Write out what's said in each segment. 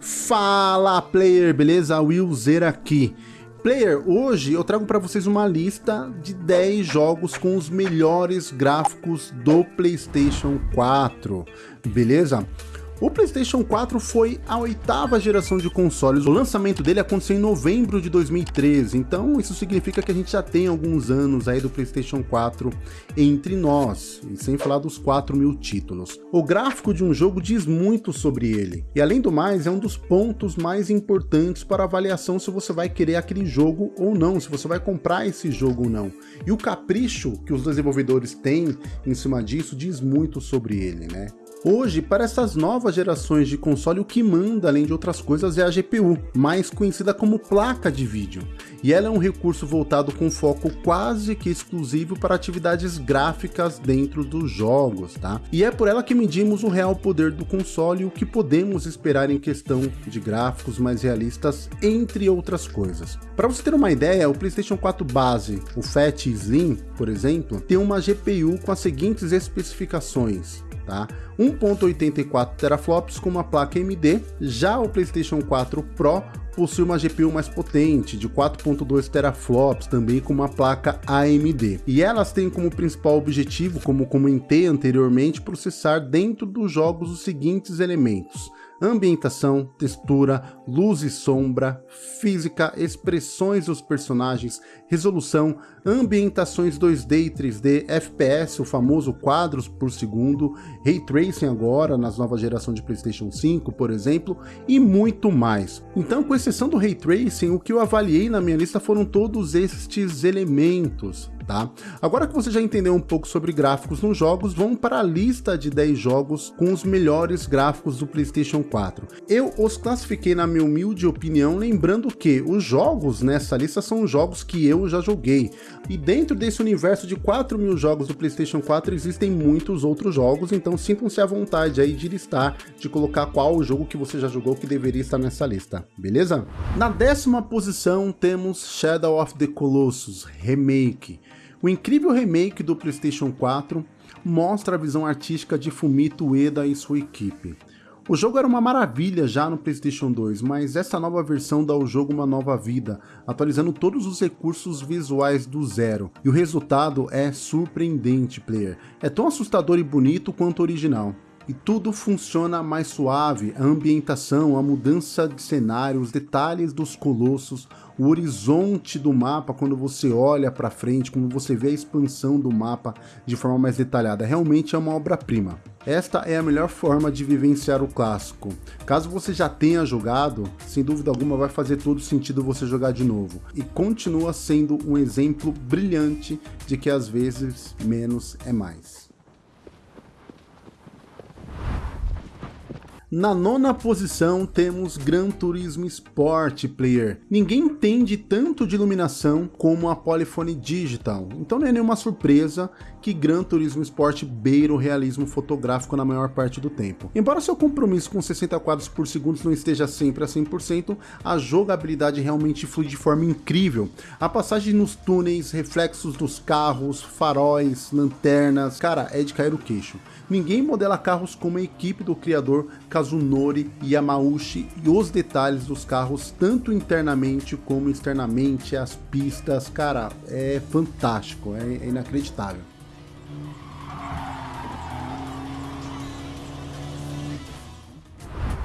Fala player, beleza? Will Zer aqui. Player, hoje eu trago para vocês uma lista de 10 jogos com os melhores gráficos do Playstation 4, beleza? O PlayStation 4 foi a oitava geração de consoles. O lançamento dele aconteceu em novembro de 2013, então isso significa que a gente já tem alguns anos aí do PlayStation 4 entre nós, e sem falar dos 4 mil títulos. O gráfico de um jogo diz muito sobre ele, e além do mais, é um dos pontos mais importantes para avaliação se você vai querer aquele jogo ou não, se você vai comprar esse jogo ou não. E o capricho que os desenvolvedores têm em cima disso diz muito sobre ele, né? Hoje, para essas novas gerações de console, o que manda, além de outras coisas, é a GPU, mais conhecida como placa de vídeo. E ela é um recurso voltado com foco quase que exclusivo para atividades gráficas dentro dos jogos, tá? E é por ela que medimos o real poder do console e o que podemos esperar em questão de gráficos mais realistas, entre outras coisas. Para você ter uma ideia, o PlayStation 4 base, o Fat Slim, por exemplo, tem uma GPU com as seguintes especificações tá? 1.84 teraflops com uma placa AMD, já o PlayStation 4 Pro possui uma GPU mais potente, de 4.2 teraflops, também com uma placa AMD. E elas têm como principal objetivo, como comentei anteriormente, processar dentro dos jogos os seguintes elementos ambientação, textura, luz e sombra, física, expressões dos personagens, resolução, ambientações 2D e 3D, FPS, o famoso quadros por segundo, Ray Tracing agora, nas novas gerações de Playstation 5, por exemplo, e muito mais. Então, com exceção do Ray Tracing, o que eu avaliei na minha lista foram todos estes elementos, tá? Agora que você já entendeu um pouco sobre gráficos nos jogos, vamos para a lista de 10 jogos com os melhores gráficos do PlayStation 4. Eu os classifiquei na minha humilde opinião, lembrando que os jogos nessa lista são jogos que eu já joguei, e dentro desse universo de 4 mil jogos do PlayStation 4 existem muitos outros jogos, então sintam-se à vontade aí de listar, de colocar qual o jogo que você já jogou que deveria estar nessa lista, beleza? Na décima posição temos Shadow of the Colossus Remake. O incrível remake do PlayStation 4 mostra a visão artística de Fumito Ueda e sua equipe. O jogo era uma maravilha já no PlayStation 2, mas essa nova versão dá ao jogo uma nova vida, atualizando todos os recursos visuais do zero, e o resultado é surpreendente, player. É tão assustador e bonito quanto o original e tudo funciona mais suave, a ambientação, a mudança de cenário, os detalhes dos colossos, o horizonte do mapa quando você olha para frente, quando você vê a expansão do mapa de forma mais detalhada, realmente é uma obra-prima. Esta é a melhor forma de vivenciar o clássico. Caso você já tenha jogado, sem dúvida alguma vai fazer todo sentido você jogar de novo. E continua sendo um exemplo brilhante de que às vezes menos é mais. Na nona posição temos Gran Turismo Sport Player. Ninguém entende tanto de iluminação como a Polyphony Digital, então não é nenhuma surpresa que Gran Turismo Sport beira o realismo fotográfico na maior parte do tempo. Embora seu compromisso com 60 quadros por segundo não esteja sempre a 100%, a jogabilidade realmente flui de forma incrível. A passagem nos túneis, reflexos dos carros, faróis, lanternas, cara, é de cair o queixo. Ninguém modela carros como a equipe do criador Kazunori Yamauchi e os detalhes dos carros, tanto internamente como externamente, as pistas, cara, é fantástico, é, é inacreditável.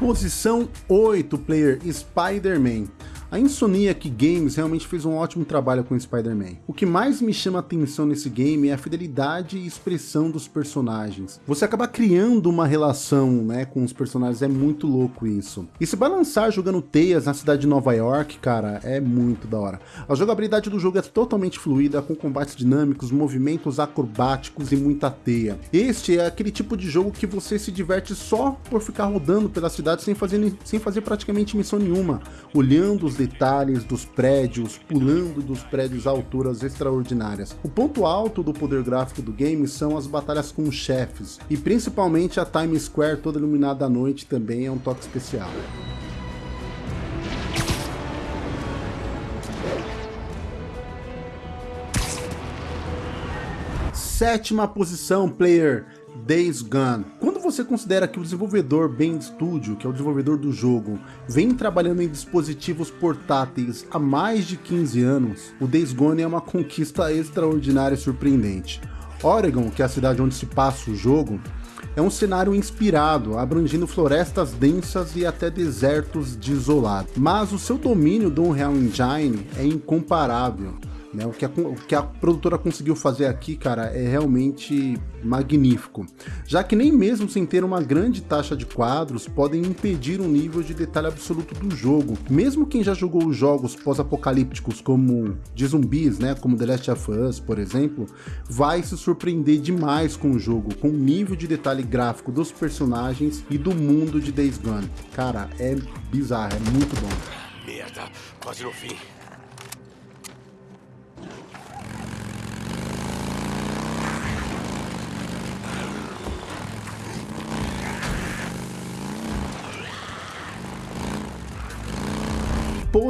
Posição 8, player Spider-Man. A Insomniac Games realmente fez um ótimo trabalho com Spider-Man. O que mais me chama atenção nesse game é a fidelidade e expressão dos personagens. Você acaba criando uma relação né, com os personagens, é muito louco isso. E se balançar jogando teias na cidade de Nova York, cara, é muito da hora. A jogabilidade do jogo é totalmente fluida, com combates dinâmicos, movimentos acrobáticos e muita teia. Este é aquele tipo de jogo que você se diverte só por ficar rodando pela cidade sem fazer, sem fazer praticamente missão nenhuma, olhando os detalhes dos prédios, pulando dos prédios a alturas extraordinárias. O ponto alto do poder gráfico do game são as batalhas com chefes, e principalmente a Times Square toda iluminada à noite também é um toque especial. Sétima posição, player Days Gone. Quando você considera que o desenvolvedor Bend Studio, que é o desenvolvedor do jogo, vem trabalhando em dispositivos portáteis há mais de 15 anos, o Days Gone é uma conquista extraordinária e surpreendente. Oregon, que é a cidade onde se passa o jogo, é um cenário inspirado, abrangindo florestas densas e até desertos desolados. Mas o seu domínio do Unreal Engine é incomparável. Né? O, que a, o que a produtora conseguiu fazer aqui, cara, é realmente magnífico. Já que nem mesmo sem ter uma grande taxa de quadros, podem impedir um nível de detalhe absoluto do jogo. Mesmo quem já jogou jogos pós-apocalípticos como de zumbis, né, como The Last of Us, por exemplo, vai se surpreender demais com o jogo, com o nível de detalhe gráfico dos personagens e do mundo de Days Gone. Cara, é bizarro, é muito bom. Merda, quase no fim.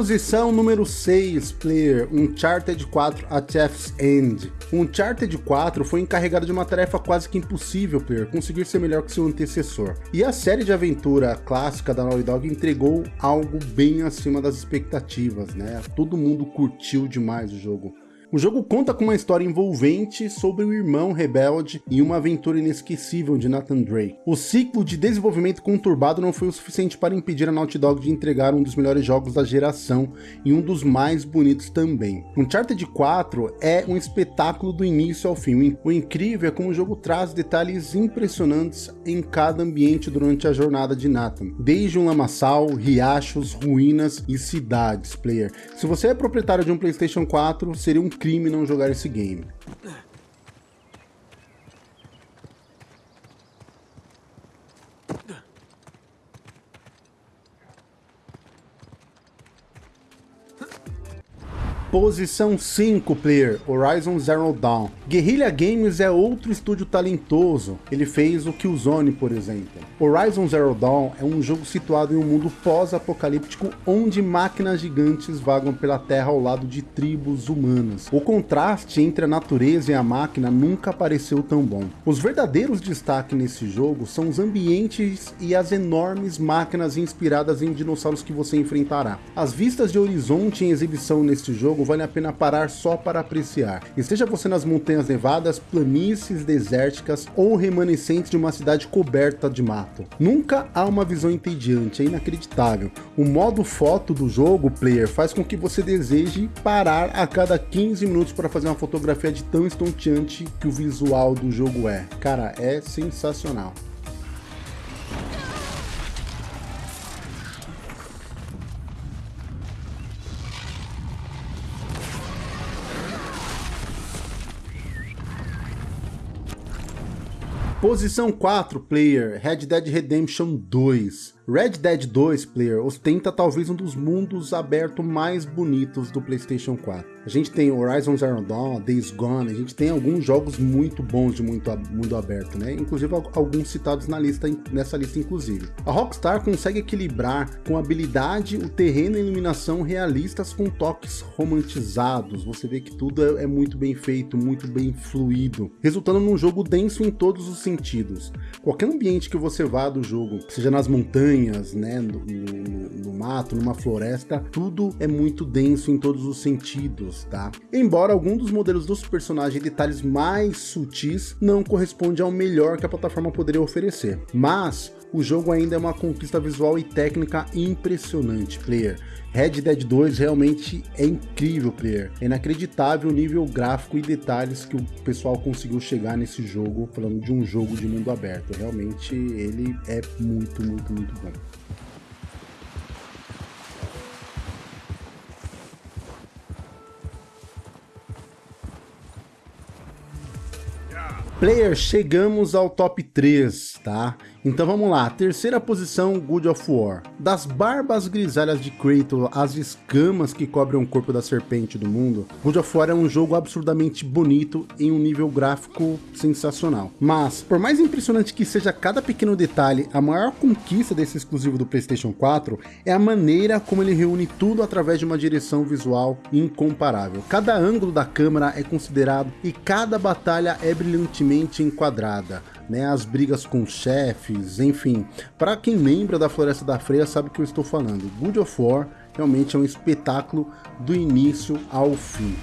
Posição número 6, player, Uncharted 4 A Thief's End. Uncharted 4 foi encarregado de uma tarefa quase que impossível, player, conseguir ser melhor que seu antecessor. E a série de aventura clássica da Naughty Dog entregou algo bem acima das expectativas, né? Todo mundo curtiu demais o jogo. O jogo conta com uma história envolvente sobre o irmão rebelde e uma aventura inesquecível de Nathan Drake. O ciclo de desenvolvimento conturbado não foi o suficiente para impedir a Naughty Dog de entregar um dos melhores jogos da geração e um dos mais bonitos também. Uncharted 4 é um espetáculo do início ao fim. O incrível é como o jogo traz detalhes impressionantes em cada ambiente durante a jornada de Nathan, desde um lamaçal, riachos, ruínas e cidades, player. Se você é proprietário de um PlayStation 4, seria um crime não jogar esse game. Posição 5, player, Horizon Zero Dawn. Guerrilla Games é outro estúdio talentoso, ele fez o Killzone, por exemplo. Horizon Zero Dawn é um jogo situado em um mundo pós-apocalíptico onde máquinas gigantes vagam pela terra ao lado de tribos humanas. O contraste entre a natureza e a máquina nunca pareceu tão bom. Os verdadeiros destaques nesse jogo são os ambientes e as enormes máquinas inspiradas em dinossauros que você enfrentará. As vistas de horizonte em exibição neste jogo jogo vale a pena parar só para apreciar. Esteja você nas montanhas nevadas, planícies desérticas ou remanescentes de uma cidade coberta de mato. Nunca há uma visão entediante, é inacreditável. O modo foto do jogo, player, faz com que você deseje parar a cada 15 minutos para fazer uma fotografia de tão estonteante que o visual do jogo é. Cara, é sensacional. Posição 4, player, Red Dead Redemption 2. Red Dead 2 Player ostenta talvez um dos mundos abertos mais bonitos do PlayStation 4. A gente tem Horizon Zero Dawn, Days Gone, a gente tem alguns jogos muito bons de muito mundo aberto, né? Inclusive alguns citados na lista, nessa lista inclusive. A Rockstar consegue equilibrar com habilidade o terreno e iluminação realistas com toques romantizados. Você vê que tudo é, é muito bem feito, muito bem fluido, resultando num jogo denso em todos os sentidos. Qualquer ambiente que você vá do jogo, seja nas montanhas montanhas, né, no, no, no, mato, numa floresta, tudo é muito denso em todos os sentidos, tá? Embora algum dos modelos dos personagens detalhes mais sutis não corresponde ao melhor que a plataforma poderia oferecer, mas o jogo ainda é uma conquista visual e técnica impressionante, player. Red Dead 2 realmente é incrível, player. É inacreditável o nível gráfico e detalhes que o pessoal conseguiu chegar nesse jogo, falando de um jogo de mundo aberto. Realmente ele é muito, muito, muito bom. Player, chegamos ao top 3, tá? Então vamos lá, terceira posição, Good of War. Das barbas grisalhas de Kratos às escamas que cobrem o corpo da serpente do mundo, Good of War é um jogo absurdamente bonito em um nível gráfico sensacional. Mas, por mais impressionante que seja cada pequeno detalhe, a maior conquista desse exclusivo do Playstation 4 é a maneira como ele reúne tudo através de uma direção visual incomparável. Cada ângulo da câmera é considerado e cada batalha é brilhantemente enquadrada né, as brigas com chefes, enfim. Para quem lembra da Floresta da Freia sabe que eu estou falando. God of War realmente é um espetáculo do início ao fim.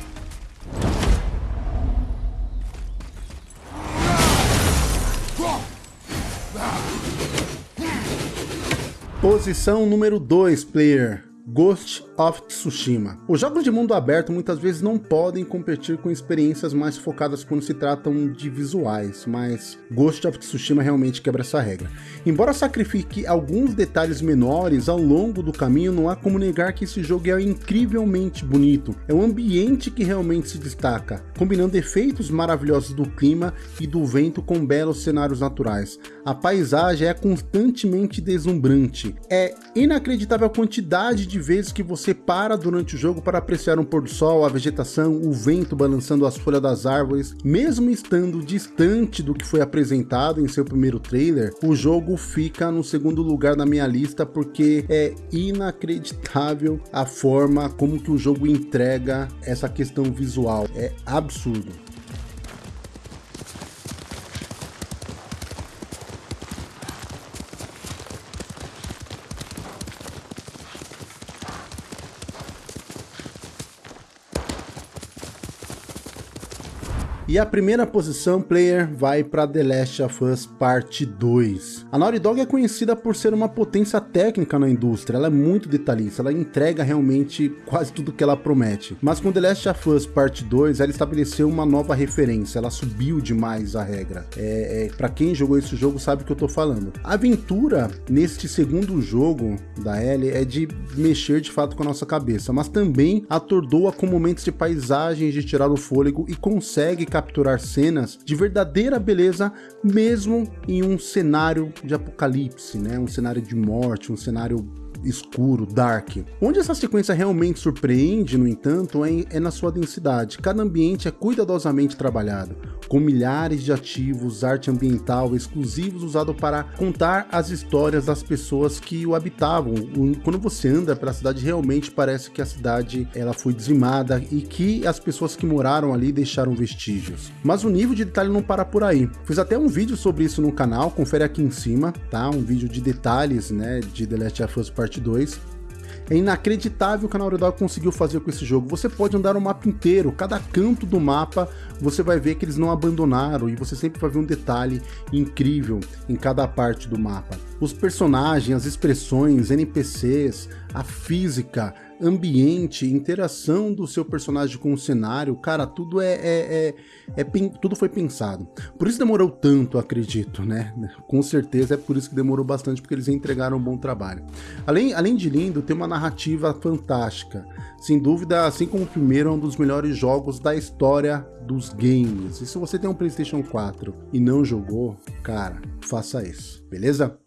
Posição número 2, player. Ghost of Tsushima. Os jogos de mundo aberto muitas vezes não podem competir com experiências mais focadas quando se tratam de visuais, mas Ghost of Tsushima realmente quebra essa regra. Embora sacrifique alguns detalhes menores ao longo do caminho, não há como negar que esse jogo é incrivelmente bonito. É o ambiente que realmente se destaca, combinando efeitos maravilhosos do clima e do vento com belos cenários naturais. A paisagem é constantemente deslumbrante. É inacreditável a quantidade de vezes que você para durante o jogo para apreciar um pôr do sol, a vegetação, o vento balançando as folhas das árvores. Mesmo estando distante do que foi apresentado em seu primeiro trailer, o jogo fica no segundo lugar na minha lista porque é inacreditável a forma como que o jogo entrega essa questão visual. É absurdo. E a primeira posição, player, vai para The Last of Us Parte 2. A Naughty Dog é conhecida por ser uma potência técnica na indústria, ela é muito detalhista, ela entrega realmente quase tudo que ela promete. Mas com The Last of Us Parte 2, ela estabeleceu uma nova referência, ela subiu demais a regra. É, é para quem jogou esse jogo sabe o que eu tô falando. A aventura neste segundo jogo da Ellie é de mexer de fato com a nossa cabeça, mas também atordoa com momentos de paisagens de tirar o fôlego e consegue capturar cenas de verdadeira beleza, mesmo em um cenário de apocalipse, né? Um cenário de morte, um cenário escuro, dark. Onde essa sequência realmente surpreende, no entanto, é, é na sua densidade. Cada ambiente é cuidadosamente trabalhado, com milhares de ativos, arte ambiental exclusivos usado para contar as histórias das pessoas que o habitavam. Quando você anda pela cidade, realmente parece que a cidade ela foi dizimada e que as pessoas que moraram ali deixaram vestígios. Mas o nível de detalhe não para por aí. Fiz até um vídeo sobre isso no canal, confere aqui em cima, tá? Um vídeo de detalhes, né, de The Last of Us Part 2 é inacreditável o que a Naughty Dog conseguiu fazer com esse jogo. Você pode andar o mapa inteiro, cada canto do mapa você vai ver que eles não abandonaram e você sempre vai ver um detalhe incrível em cada parte do mapa. Os personagens, as expressões, NPCs, a física, ambiente, interação do seu personagem com o cenário, cara, tudo é, é, é, é, tudo foi pensado. Por isso demorou tanto, acredito, né? Com certeza é por isso que demorou bastante, porque eles entregaram um bom trabalho. Além, além de lindo, tem uma narrativa fantástica. Sem dúvida, assim como o primeiro, é um dos melhores jogos da história dos games. E se você tem um PlayStation 4 e não jogou, cara, faça isso, beleza?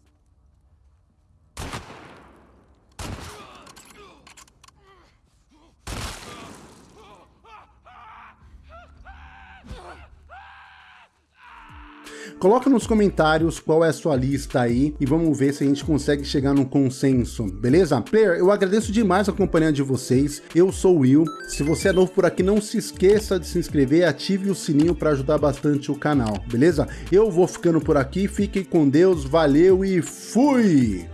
Coloca nos comentários qual é a sua lista aí e vamos ver se a gente consegue chegar num consenso, beleza? Player, eu agradeço demais a companhia de vocês, eu sou o Will, se você é novo por aqui não se esqueça de se inscrever, ative o sininho para ajudar bastante o canal, beleza? Eu vou ficando por aqui, fiquem com Deus, valeu e fui!